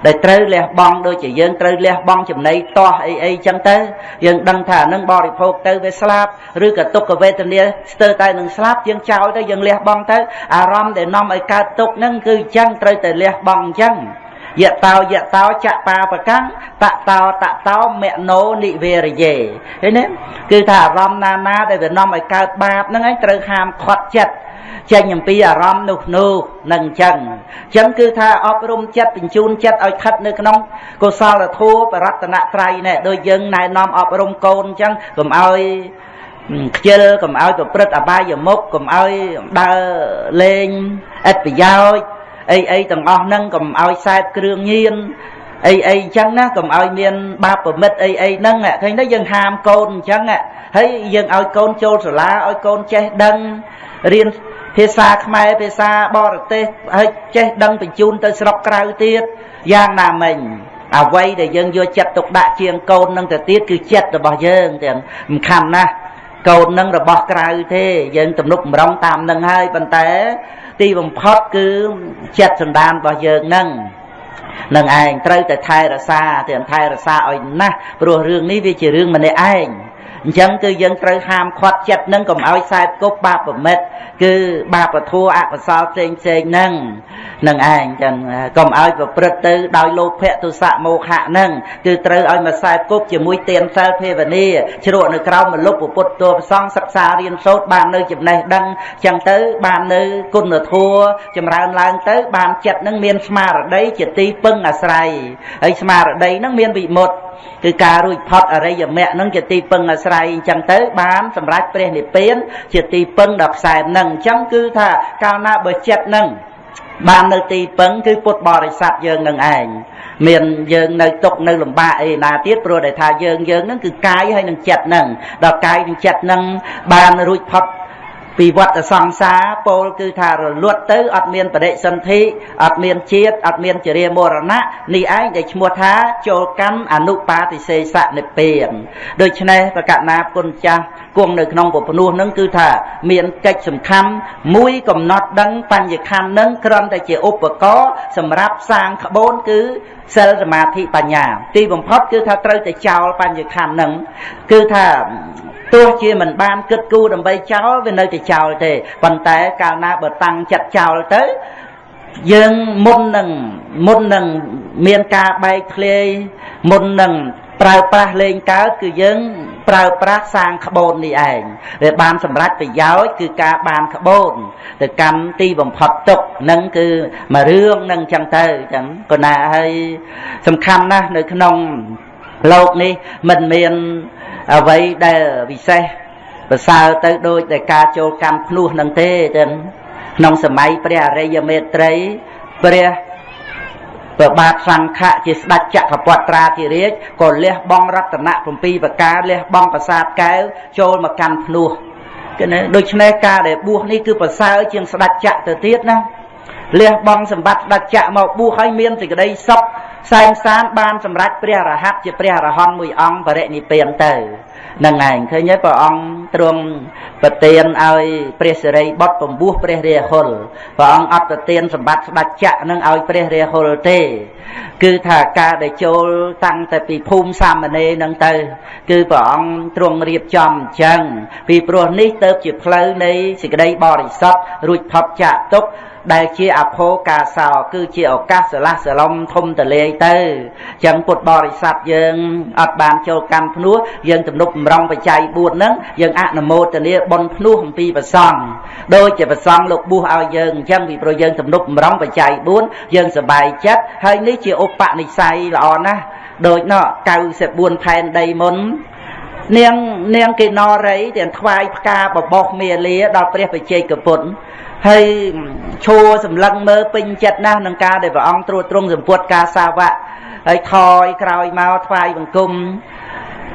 ដែលត្រូវលះបង់ដូចជាយើងត្រូវលះបង់ចំណីតោះអីអីចឹងទៅយើងដឹងថានឹងបរិភោគទៅវាស្លាប់ឬក៏ទុក្ខវេទនាស្ទើរតែនឹងស្លាប់យើងចោលទៅយើងលះបង់ទៅអារម្មណ៍ដែលនាំឲ្យកើតទុក្ខហ្នឹងគឺចឹងត្រូវតែលះបង់ចឹងយតោយតោចបាបកាំងតតោតតោមណោនិវេរយេឃើញទេគឺថាអារម្មណ៍ណាណាដែលវានាំឲ្យកើតបាបហ្នឹងឯងត្រូវហាមឃាត់ចិត្ត ចេញអំពីអារម្មណ៍នោះនោះនឹងអញ្ចឹងអញ្ចឹងគឺថាអប់រំចិត្តបញ្ជូនចិត្តឲ្យខិតនៅក្នុងកុសលធម៌បរតនត្រ័យនេះដូចយើងណែនាំអប់រំកូនអញ្ចឹងកុំឲ្យខ្ជិលកុំឲ្យប្រព្រឹត្តអបាយមុខកុំឲ្យដើរលេងឥតប្រយោជន៍អីអីទាំងអស់ហ្នឹងកុំឲ្យខ្សែបគ្រឿងញៀនអីអីអញ្ចឹងណាកុំឲ្យមានបាបប្រមិតអីអីហ្នឹងឃើញទេយើងហាមកូនអញ្ចឹងហើយយើងឲ្យកូនចូលសាលាឲ្យកូនចេះដឹង រៀនភាសាខ្មែរភាសាបរទេសហើយចេះដឹងបញ្ជូនទៅស្រុកក្រៅទៀតយ៉ាងណាមិញអ្វីដែលយើងយកចិត្តទុកដាក់ជាងកូននឹងទៅទៀតគឺចិត្តរបស់យើងទាំងសំខាន់ណាស់កូននឹងរបស់ក្រៅទេយើងទំនុកបំរុងតាមនឹងហើយប៉ុន្តែ ទីបំផុតគឺចិត្តសន្តានរបស់យើងនឹងនឹងឯងត្រូវតែថែរក្សាទាំងថែរក្សាឲ្យណាស់ព្រោះរឿងនេះវាជារឿងម្នាក់ឯង អញ្ចឹងគឺយើងត្រូវហាមឃាត់ចិត្តនឹងកុំឲ្យខ្សែគប់បាបប្រមិតគឺបាបធัวអកុសលផ្សេងផ្សេងហ្នឹងនឹងឯងចឹងកុំឲ្យប្រព្រឹត្តទៅដោយលោភៈទុសៈមោហៈហ្នឹងគឺត្រូវឲ្យមកខ្សែគប់ជាមួយទានសិលភាវនាជ្រក់នៅក្រោមមលុបពុទ្ធតួប្រសងសិក្សារៀនសូត្របាននៅចំណេះដឹងចឹងទៅបាននៅគុណធัวចម្រើនឡើងទៅបានចិត្តនឹងមានស្មារតីជាទីពឹងអាស្រ័យហើយស្មារតីនឹងមានវិមុតគឺការរួចផុតអរិយមគ្គនឹងជាទីពឹងអាស្រ័យអញ្ចឹងទៅបានសម្រេចព្រះនិព្វាន ជាទីពឹងដល់ខ្សែនឹងអញ្ចឹងគឺថាកាលណាបើចិត្តនឹងបាននៅទីពឹងគឺពុទ្ធបរិស័ទយើងនឹងឯងមានយើងនៅទុកនៅលំបាកអីណាទៀតព្រោះតែថាយើងយើងនឹងគឺកាយហើយនឹងចិត្តនឹងដល់កាយនឹងចិត្តនឹងបានរួចផុត ពីវត្តសង្សារពោលគឺថារលត់ទៅអត់មានបរិសន្ធិអត់មានជាតិអត់មានចរិយាមរណៈនេះឯងដែលឈ្មោះថាចូលកម្មអនុបាទិសេសនិព្វានដូច្នេះប្រកណាគុណចាស់គង់នៅក្នុងពពនួសនឹងគឺថាមានកិច្ចសំខាន់មួយកំណត់ដឹងបញ្ញខណ្ឌនឹងគ្រាន់តែជាឧបករណ៍សម្រាប់សាងក្បូនគឺសិលសមាធិបញ្ញា ទីបំផុតគឺថាត្រូវតែចោលបញ្ញខណ្ឌនឹងគឺថា ទោះជាមិនបានគិតគូរដើម្បីចោលវានៅតែចោលទេប៉ុន្តែកាលណាបើតាំងចិត្តចោលទៅយើងមុននឹងមុននឹងមានការបែកធ្លាយមុននឹងប្រើប្រាស់លេងកើតគឺយើងប្រើប្រាស់សាងក្បូននេះឯងវាបានសម្រេចប្រយោជន៍គឺការបានក្បូនទៅកម្មទីបំផុតទុកនឹងគឺមួយរឿងនឹងចឹងទៅចឹងក៏ណាហើយសំខាន់ណាស់នៅក្នុងលោកនេះមិនមាន អ្វីដែលពិសេសប្រសើរទៅដូចតែការចូលកម្មភ្នោះនឹងទេចឹងក្នុងសម័យព្រះអរិយមេត្រីព្រះព្រះបាទសង្ឃៈជាស្ដេចចក្រពត្រាធិរាជក៏លះបង់រតនៈ7ប្រការលះបង់ប្រាសាទកែវចូលមកកាន់ភ្នោះគឺដូច្នេះការដែលបួសនេះគឺប្រសើរជាងស្ដេចចក្រទៅទៀតណា លះបង់សម្បត្តិស្ដេចចក្រមកបួសឲ្យមានសេចក្តីសុខសែនសានបានសម្រេចព្រះរហ័តជាព្រះរហន្តមួយអង្គបរិនិព្វានទៅនឹងឯងឃើញទេព្រះអង្គទ្រង់ប្រទានឲ្យព្រះសិរីបុត្រពំពោះព្រះរាហុលព្រះអង្គអត់ប្រទានសម្បត្តិស្ដេចចក្រនឹងឲ្យព្រះរាហុលទេ គឺថាការដែលចូលតាំងតែពីភូមិសាមណេរនឹងទៅ គឺព្រះអង្គទ្រង់រៀបចំអញ្ចឹងពីព្រោះនេះទៅជាផ្លូវនៃសេចក្តីបរិសុទ្ធរួចផុតចាកទុក្ខ ដែលជាអភោកាសោគឺជាឱកាសស្រឡះស្រឡំធំតលាយទៅចឹងពុទ្ធបរិស័ទយើងអត់បានចូលកម្មភ្នោះយើងទំនុកបំរុងបច្ច័យ4ហ្នឹងយើងអនុមោទនាបុណ្យភ្នោះអំពីប្រសង់ដូចជាប្រសង់លោកបួសឲ្យយើងអញ្ចឹងពីព្រោះយើងទំនុកបំរុងបច្ច័យ4យើងសប្បាយចិត្តហើយនេះជាឧបនិស្ស័យល្អណាស់ដូចនោះ94ផែនដីមុននាងនាងកេណរីទាំងថ្វាយផ្កាបបោះមាលាដល់ព្រះបជ័យកពុទ្ធ ហើយឈួរសម្លឹងមើលពេញចិត្តណាស់នឹងការដែលព្រះអង្គត្រួតត្រងសម្ពុតការសាវៈហើយថយក្រោយមកថ្វាយបង្គំ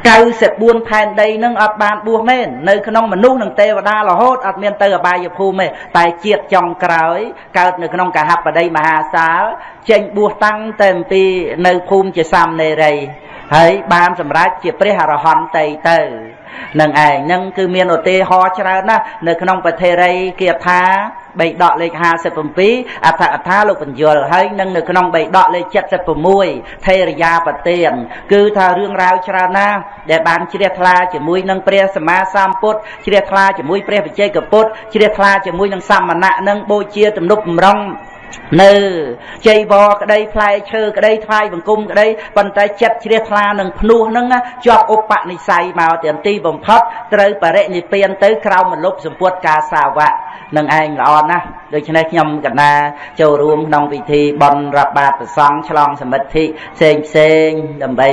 94ផែនដីនឹងអត់បានបួសមែននៅក្នុងមនុស្សនិងទេវតារហូតអត់មានទៅអបាយភូមិទេតែជាតិចុងក្រោយកើតនៅក្នុងកហបដីមហាសាលចេញបួសតាំងតែអំពីនៅភូមិជាសាមណេរីហើយបានសម្រេចជាព្រះអរហន្តទៅទៅ នឹងឯងនឹងគឺមានឧទាហរណ៍ច្រើនណាស់នៅក្នុងពធេរីគាថាបៃដកលេខ57អត្ថកថាលោកបញ្យលហើយនឹងនៅក្នុងបៃដកលេខ76ថេរយាបទានគឺថារឿងរ៉ាវច្រើនណាស់ដែលបានជ្រះថ្លាជាមួយនឹងព្រះសម្មាសម្ពុទ្ធជ្រះថ្លាជាមួយព្រះបច្ចេកពុទ្ធជ្រះថ្លាជាមួយនឹងសមណៈនឹងបូជាទំនុកបំរុង នៅជ័យវរក្តីផ្លែឈើក្តីថ្វាយបង្គំក្តីប៉ុន្តែចិត្តជ្រះថ្លានឹងភ្នោះហ្នឹងជាប់ឧបនិស្ស័យមកទាំងទីបំផុតត្រូវបរិនិព្វានទៅក្រោមមលុបសម្ពុតការសាវៈនឹងឯងល្អណាស់ដូច្នេះខ្ញុំកណាចូលរួមក្នុងពិធីបន់រាប់បាតប្រសង់ឆ្លងសមិទ្ធិផ្សេងផ្សេងដើម្បី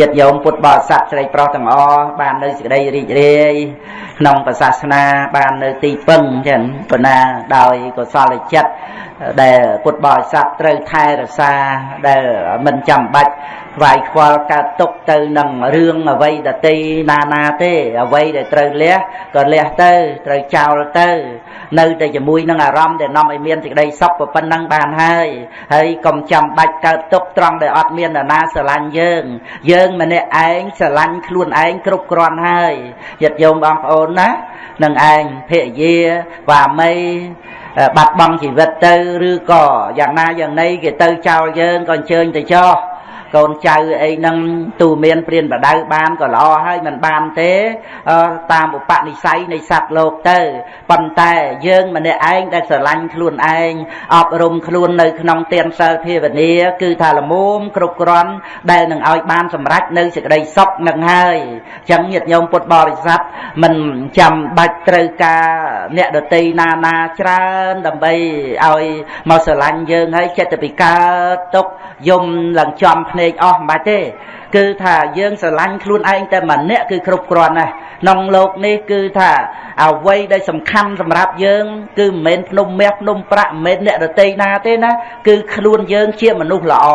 យត្តយោមពុទ្ធបរិស័ទស្រីប្រុសទាំងអស់បាននៅសេចក្តីរីករាយក្នុងសាសនាបាននៅទីពឹងចឹងប៉ុណ្ណាដោយកុសលចិត្ត ដែលពុទ្ធបរិស័ទត្រូវថែរក្សាដែលមិនចាំបាច់ខ្វាយខ្វល់កើតទុកទៅនឹងរឿងអ្វីដតីណាណាទេអ្វីដែលត្រូវលះក៏លះទៅត្រូវចោលទៅ នៅតែជាមួយនឹងអារម្មណ៍ដែលនាំឲ្យមានសេចក្តីសុខប៉ុណ្ណឹងបានហើយហើយកុំចាំបាច់កើតទុកត្រង់ដែលអត់មាននរណាស្រឡាញ់យើង យើងម្នាក់ឯងស្រឡាញ់ខ្លួនឯងគ្រប់គ្រាន់ហើយញាតិញោមបងប្អូនណានឹងឯងភរិយាវាមី បាត់បង់ជីវិតទៅឬក៏យ៉ាងណាយ៉ាងណីគេទៅចោលយើងក៏អញ្ជើញទៅចោះ កូនចៅអីហ្នឹងទូមានព្រានបដៅបានក៏ល្អហើយមិនបានទេតាមឧបនិស្ស័យនៃសត្វលោកទៅប៉ុន្តែយើងម្នាក់ឯងដែលស្រឡាញ់ខ្លួនឯងអប់រំខ្លួននៅក្នុងទានសិលភាវនាគឺថាលមុំគ្រប់គ្រាន់ដែលនឹងឲ្យបានសម្រេចនៅសេចក្តីសុខនឹងហើយអញ្ចឹងញាតិញោមពុទ្ធបរិស័ទមិនចាំបាច់ត្រូវការអ្នកដតីណាណាច្រើនដើម្បីឲ្យមកស្រឡាញ់យើងហើយចិត្តពីកើតទុកយំឡើងចំភ្នែកអស់មិនបាច់ទេ គឺថាយើងស្រឡាញ់ខ្លួនឯងតែម្នាក់គឺគ្រប់គ្រាន់ណាស់ក្នុងលោកនេះគឺថាអ្វីដែលសំខាន់សម្រាប់យើង គឺមិនមែនភ្នំមាសភ្នំប្រាក់មិនមែនអ្នករតីណាទេណាគឺខ្លួនយើងជាមនុស្សល្អ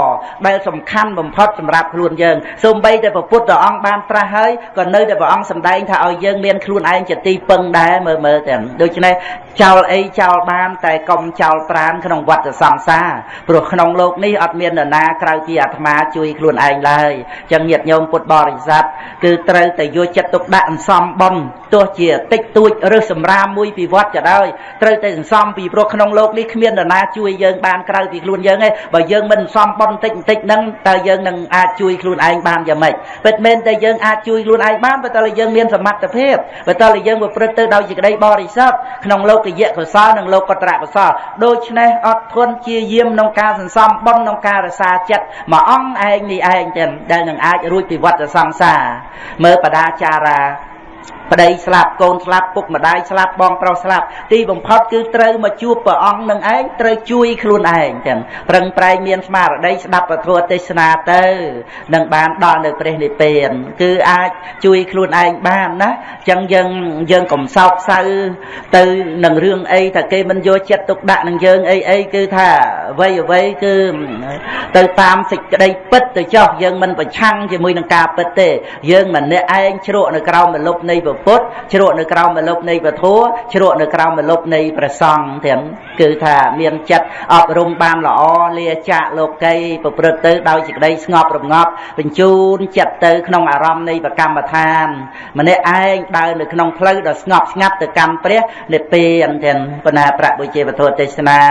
ដែលសំខាន់បំផុតសម្រាប់ខ្លួនយើងសូម្បីតែព្រះពុទ្ធអង្គបានត្រាស់ហើយក៏នៅតែព្រះអង្គសម្ដែងថាឲ្យយើងមានខ្លួនឯងជាទីពឹងដែរមើលមើលទាំងដូច្នេះចោលអីចោលបានតែកុំចោលប្រានក្នុងវដ្តសង្សារព្រោះក្នុងលោកនេះអត់មាននរណាក្រៅពីអាត្មាជួយខ្លួនឯងឡើយចឹងញាតិញោមពុទ្ធបរិស័ទគឺត្រូវតែយកចិត្តទុកដាក់អន្សំបុណ្យទោះជាតិចតួចឬសម្រាមមួយពីវត្តក៏ដោយត្រូវតែសន្សំពីព្រោះក្នុងលោកនេះគ្មាននរណាជួយយើងបានក្រៅពីខ្លួនយើងទេបើយើងមិនសន្សំបុណ្យតិចបន្តិចហ្នឹងតើយើងនឹងអាចជួយខ្លួនឯងបានយ៉ាងម៉េចពិតមែនតែយើងអាចជួយខ្លួនឯងបានបើតើយើងមានសមត្ថភាពបើតើយើងប្រព្រឹត្តទៅដោយសេចក្តីបរិសុទ្ធក្នុងលោកយៈកុសលនិងលោកកត្រៈកុសលដូច្នេះអត់ធន់ជាយាមក្នុងការសន្សំបុណ្យក្នុងការរសាចិត្តមួយអង្គឯងនេះឯងទាំងដែលនឹងអាចរួចពីវដ្តសង្សារមើលបដាចារា ប្តីស្លាប់កូនស្លាប់ពុកម្ដាយស្លាប់បងប្រុសស្លាប់ទីបំផុតគឺត្រូវមកជួបព្រះអង្គនឹងឯងត្រូវជួយខ្លួនឯងចឹងប្រឹងប្រែងមានស្មារតីស្ដាប់ពធទេសនាទៅនឹងបានដល់នៅព្រះនិព្វាន គឺអាចជួយខ្លួនឯងបានណាចឹងយើងយើងកុំសោកសៅទៅនឹងរឿងអីថាគេមិនយកចិត្តទុកដាក់នឹងយើងអីអីគឺថាអ្វីអ្វីគឺទៅតាមសេចក្តីពិតទៅចោះយើងមិនប្រឆាំងជាមួយនឹងការពិតទេ យើងម្នាក់ឯងជ្រក់នៅក្រោមមលុបនៃពុទ្ធជ្រក់នៅក្រោមមលុបនៃពធជ្រក់នៅក្រោមមលុបនៃព្រះសង្ឃទាំងគឺថាមានចិត្តអប់រំបានល្អលាចាកលោកីប្រព្រឹត្តទៅដោយសេចក្តីស្ងប់រងាប់បញ្ជូនចិត្តទៅក្នុងអារម្មណ៍នៃប្រកម្មដ្ឋានម្នាក់ឯងដើរនៅក្នុងផ្លូវដ៏ស្ងប់ស្ងាត់ទៅកម្មព្រះនិព្វានទាំងបណ្ណាប្រាក់បុជាពធទេសនា